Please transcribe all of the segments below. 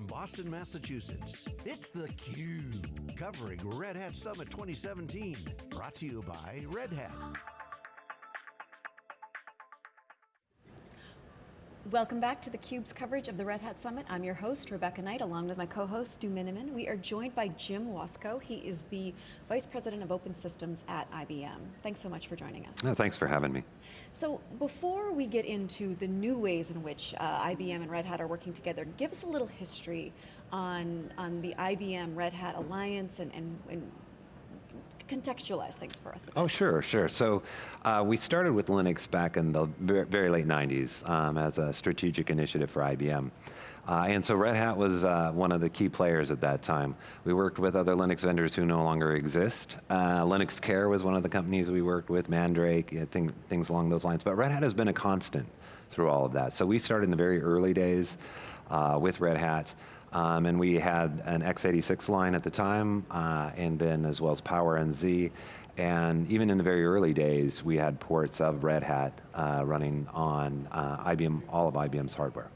from Boston, Massachusetts, it's theCUBE, covering Red Hat Summit 2017. Brought to you by Red Hat. Welcome back to theCUBE's coverage of the Red Hat Summit. I'm your host, Rebecca Knight, along with my co-host, Stu Miniman. We are joined by Jim Wasko. He is the Vice President of Open Systems at IBM. Thanks so much for joining us. No, thanks for having me. So before we get into the new ways in which uh, IBM and Red Hat are working together, give us a little history on, on the IBM Red Hat Alliance and, and, and contextualize things for us. Oh, sure, sure. So uh, we started with Linux back in the very late 90s um, as a strategic initiative for IBM. Uh, and so Red Hat was uh, one of the key players at that time. We worked with other Linux vendors who no longer exist. Uh, Linuxcare was one of the companies we worked with, Mandrake, you know, things, things along those lines. But Red Hat has been a constant through all of that. So we started in the very early days uh, with Red Hat. Um, and we had an x86 line at the time, uh, and then as well as Power and Z. And even in the very early days, we had ports of Red Hat uh, running on uh, IBM, all of IBM's hardware.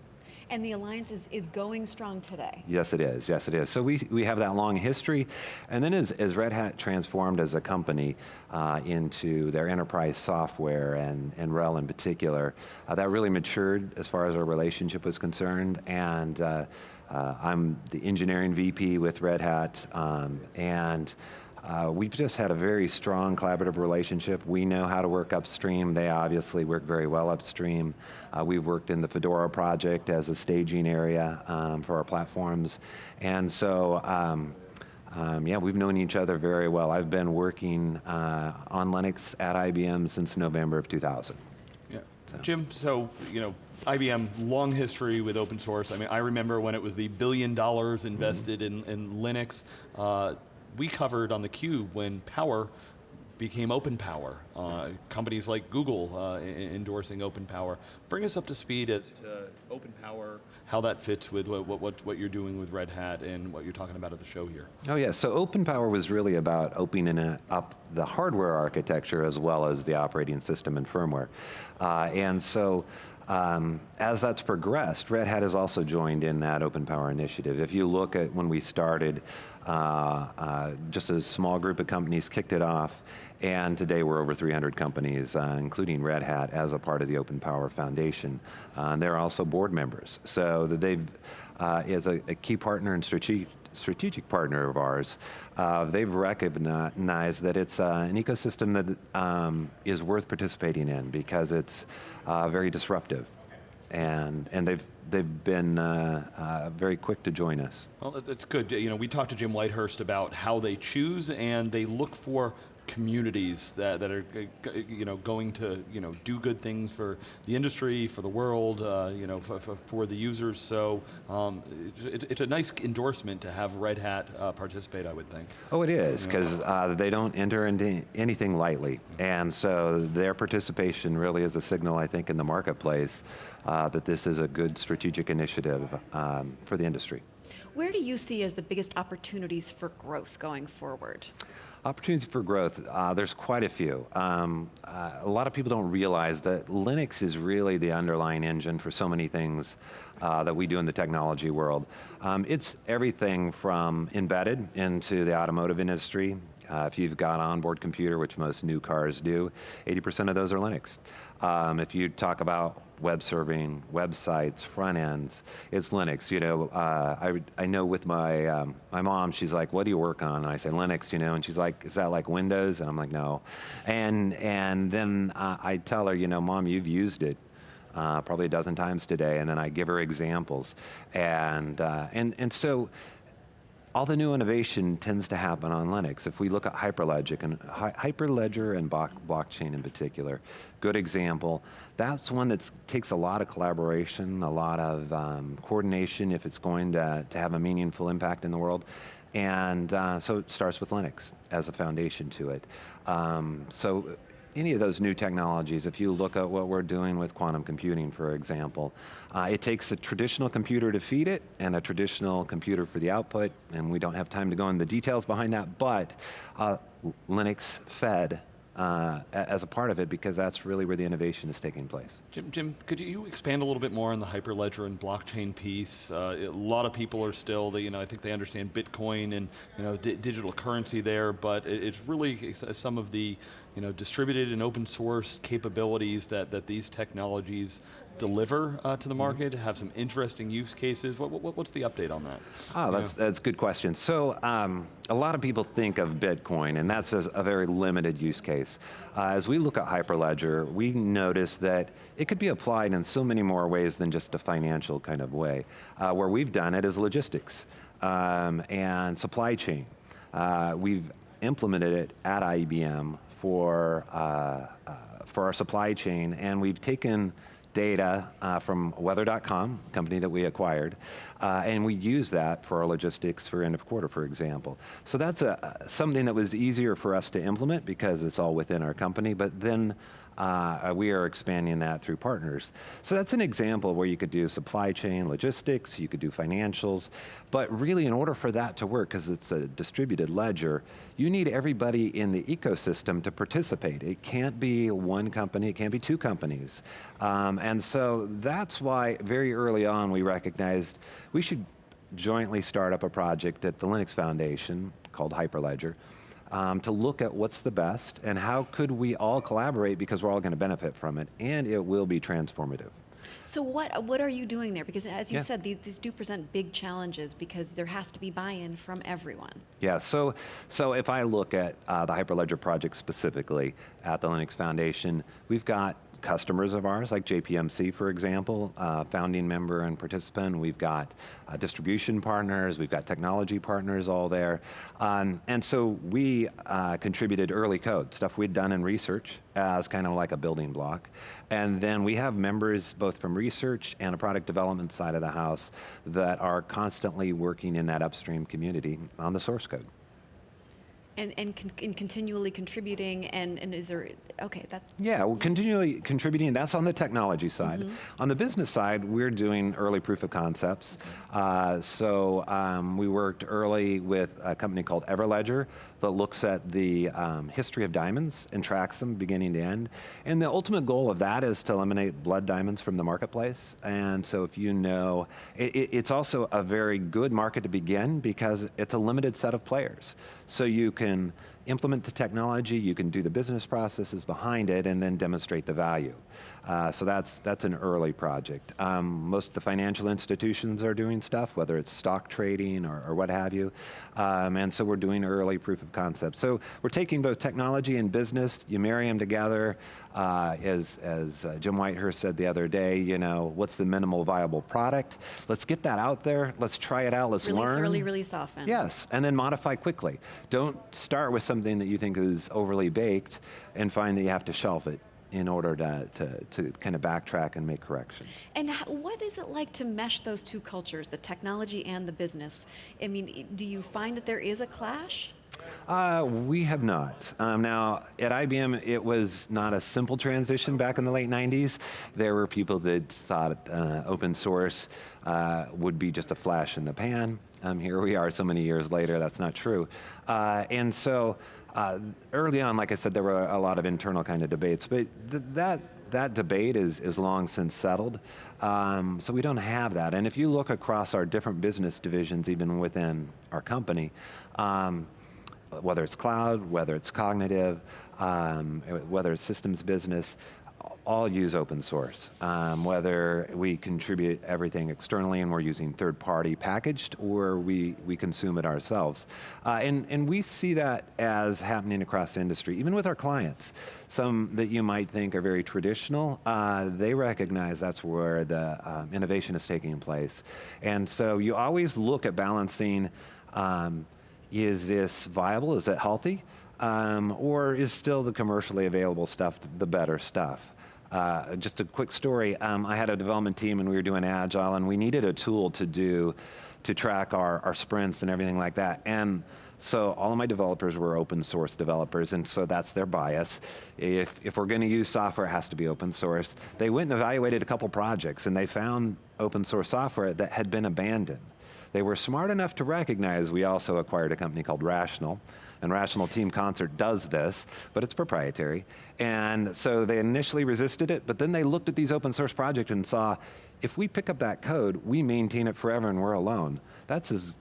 And the alliance is, is going strong today. Yes it is, yes it is. So we, we have that long history, and then as, as Red Hat transformed as a company uh, into their enterprise software and, and RHEL in particular, uh, that really matured as far as our relationship was concerned, and uh, uh, I'm the engineering VP with Red Hat, um, and uh, we've just had a very strong collaborative relationship. We know how to work upstream. They obviously work very well upstream. Uh, we've worked in the Fedora project as a staging area um, for our platforms. And so, um, um, yeah, we've known each other very well. I've been working uh, on Linux at IBM since November of 2000. Yeah. So. Jim, so, you know, IBM, long history with open source. I mean, I remember when it was the billion dollars invested mm -hmm. in, in Linux. Uh, we covered on theCUBE when Power became open power. Uh, companies like Google uh, endorsing open power. Bring us up to speed as to open power, how that fits with what, what, what you're doing with Red Hat and what you're talking about at the show here. Oh yeah, so open power was really about opening up the hardware architecture as well as the operating system and firmware. Uh, and so um, as that's progressed, Red Hat has also joined in that Open Power initiative. If you look at when we started, uh, uh, just a small group of companies kicked it off, and today we're over 300 companies, uh, including Red Hat, as a part of the Open Power Foundation. Uh, and they're also board members. So that they've, uh, is a, a key partner and strategic strategic partner of ours, uh, they've recognized that it's uh, an ecosystem that um, is worth participating in because it's uh, very disruptive. And, and they've, they've been uh, uh, very quick to join us. Well, it's good. You know, we talked to Jim Whitehurst about how they choose and they look for communities that, that are you know, going to you know, do good things for the industry, for the world, uh, you know, for, for, for, the users. So um, it, it's a nice endorsement to have Red Hat uh, participate, I would think. Oh, it is, because uh, they don't enter into anything lightly. And so their participation really is a signal, I think, in the marketplace uh, that this is a good strategic initiative um, for the industry. Where do you see as the biggest opportunities for growth going forward? Opportunities for growth, uh, there's quite a few. Um, uh, a lot of people don't realize that Linux is really the underlying engine for so many things uh, that we do in the technology world. Um, it's everything from embedded into the automotive industry. Uh, if you've got an onboard computer, which most new cars do, 80% of those are Linux. Um, if you talk about web serving, websites, front ends, it's Linux. You know, uh, I, I know with my, um, my mom, she's like, what do you work on? And I say, Linux, you know, and she's like, is that like Windows? And I'm like, no. And, and then uh, I tell her, you know, mom, you've used it. Uh, probably a dozen times today, and then I give her examples. And, uh, and, and so all the new innovation tends to happen on Linux. If we look at Hyperledger and, Hyperledger and blockchain in particular, good example, that's one that takes a lot of collaboration, a lot of um, coordination if it's going to, to have a meaningful impact in the world. And uh, so it starts with Linux as a foundation to it. Um, so any of those new technologies, if you look at what we're doing with quantum computing, for example, uh, it takes a traditional computer to feed it and a traditional computer for the output, and we don't have time to go into the details behind that, but uh, Linux fed uh, as a part of it because that's really where the innovation is taking place. Jim, Jim, could you expand a little bit more on the Hyperledger and blockchain piece? Uh, a lot of people are still, they, you know, I think they understand Bitcoin and you know, digital currency there, but it's really some of the you know, distributed and open source capabilities that, that these technologies deliver uh, to the mm-hmm. market, have some interesting use cases. What, what, what's the update on that? Oh, that's, that's a good question. So, um, a lot of people think of Bitcoin, and that's a, a very limited use case. Uh, as we look at Hyperledger, we notice that it could be applied in so many more ways than just a financial kind of way. Uh, where we've done it is logistics um, and supply chain. Uh, we've implemented it at IBM for, uh, uh, for our supply chain, and we've taken data uh, from weather.com, company that we acquired, uh, and we use that for our logistics for end of quarter, for example. So that's a, something that was easier for us to implement because it's all within our company, but then uh, we are expanding that through partners. So that's an example where you could do supply chain, logistics, you could do financials, but really in order for that to work, because it's a distributed ledger, you need everybody in the ecosystem to participate. It can't be one company, it can't be two companies. Um, and so that's why very early on we recognized we should jointly start up a project at the Linux Foundation called Hyperledger, um, to look at what's the best and how could we all collaborate because we're all going to benefit from it and it will be transformative. So what, what are you doing there? Because as you yeah. said, these, these, do present big challenges because there has to be buy-in from everyone. Yeah, so, so if I look at uh, the Hyperledger project specifically at the Linux Foundation, we've got customers of ours, like JPMC, for example, uh, founding member and participant. We've got uh, distribution partners, we've got technology partners all there. Um, and so we uh, contributed early code, stuff we'd done in research as kind of like a building block. And then we have members both from research and a product development side of the house that are constantly working in that upstream community on the source code. And, and, con and, continually contributing, and, and is there, okay, that. Yeah, well, continually contributing, that's on the technology side. Mm -hmm. On the business side, we're doing early proof of concepts. Uh, so um, we worked early with a company called Everledger that looks at the um, history of diamonds and tracks them beginning to end. And the ultimate goal of that is to eliminate blood diamonds from the marketplace. And so if you know, it, it's also a very good market to begin because it's a limited set of players. So you can and implement the technology, you can do the business processes behind it, and then demonstrate the value. Uh, so that's, that's an early project. Um, most of the financial institutions are doing stuff, whether it's stock trading or, or what have you, um, and so we're doing early proof of concept. So we're taking both technology and business, you marry them together, uh, as, as uh, Jim Whitehurst said the other day, you know, what's the minimal viable product? Let's get that out there, let's try it out, let's release learn. early, release often. Yes, and then modify quickly. Don't start with something that you think is overly baked and find that you have to shelf it in order to, to, to, kind of backtrack and make corrections. And what is it like to mesh those two cultures, the technology and the business? I mean, do you find that there is a clash? Uh, we have not. Um, now, at IBM, it was not a simple transition back in the late 90s. There were people that thought uh, open source uh, would be just a flash in the pan. Um, here we are so many years later, that's not true. Uh, and so, uh, early on, like I said, there were a lot of internal kind of debates, but th that that debate is, is long since settled. Um, so we don't have that. And if you look across our different business divisions, even within our company, um, whether it's cloud, whether it's cognitive, um, whether it's systems business, all use open source. Um, whether we contribute everything externally and we're using third party packaged or we, we consume it ourselves. Uh, and, and we see that as happening across industry, even with our clients. Some that you might think are very traditional, uh, they recognize that's where the um, innovation is taking place. And so you always look at balancing um, is this viable? Is it healthy? Um, or is still the commercially available stuff the better stuff? Uh, just a quick story, um, I had a development team and we were doing Agile and we needed a tool to do, to track our, our sprints and everything like that. And so all of my developers were open source developers, and so that's their bias. If, if we're going to use software, it has to be open source. They went and evaluated a couple projects, and they found open source software that had been abandoned They were smart enough to recognize we also acquired a company called Rational, and Rational Team Concert does this, but it's proprietary. And so they initially resisted it, but then they looked at these open source projects and saw, if we pick up that code, we maintain it forever and we're alone. That's as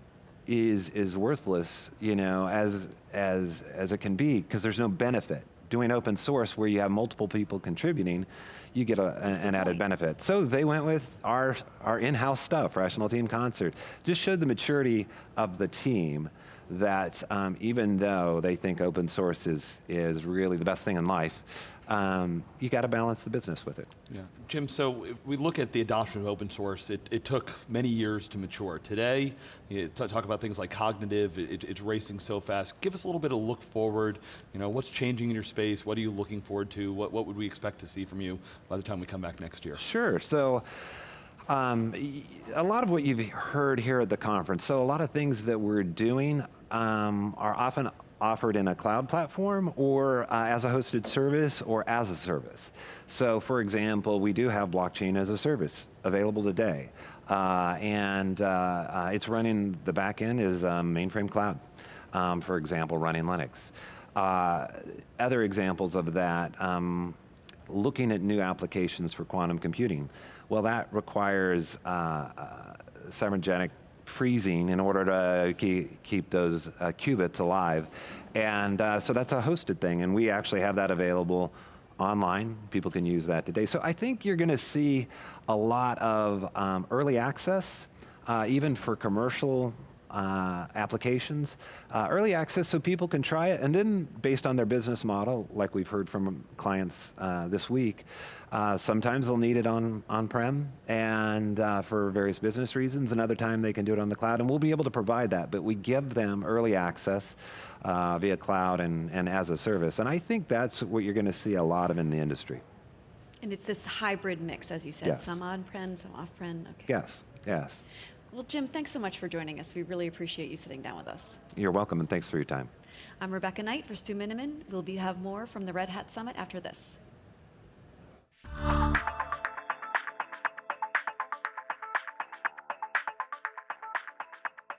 is is worthless, you know, as as as it can be, because there's no benefit. Doing open source where you have multiple people contributing, you get a, an, added point. benefit. So they went with our our in-house stuff, Rational Team Concert. Just showed the maturity of the team that um, even though they think open source is is really the best thing in life, um, you got to balance the business with it. Yeah. Jim, so if we look at the adoption of open source, it, it took many years to mature. Today, you talk about things like cognitive, it, it's racing so fast. Give us a little bit of look forward. You know, what's changing in your space? What are you looking forward to? What, what would we expect to see from you by the time we come back next year? Sure. So, um, a lot of what you've heard here at the conference, so a lot of things that we're doing um, are often offered in a cloud platform or uh, as a hosted service or as a service. So, for example, we do have blockchain as a service available today. Uh, and uh, uh, it's running, the back end is um, mainframe cloud, um, for example, running Linux. Uh, other examples of that, um, looking at new applications for quantum computing. Well, that requires uh, uh, cybernetic freezing in order to keep, keep those uh, qubits alive. And uh, so that's a hosted thing, and we actually have that available online. People can use that today. So I think you're going to see a lot of um, early access, uh, even for commercial uh, applications. Uh, early access so people can try it, and then based on their business model, like we've heard from clients uh, this week, uh, sometimes they'll need it on on-prem and uh, for various business reasons. Another time they can do it on the cloud, and we'll be able to provide that. But we give them early access uh, via cloud and, and as a service, and I think that's what you're going to see a lot of in the industry. And it's this hybrid mix, as you said, Yes. some on-prem, some off-prem. Okay. Yes, yes. Well, Jim, thanks so much for joining us. We really appreciate you sitting down with us. You're welcome, and thanks for your time. I'm Rebecca Knight for Stu Miniman. We'll be have more from the Red Hat Summit after this.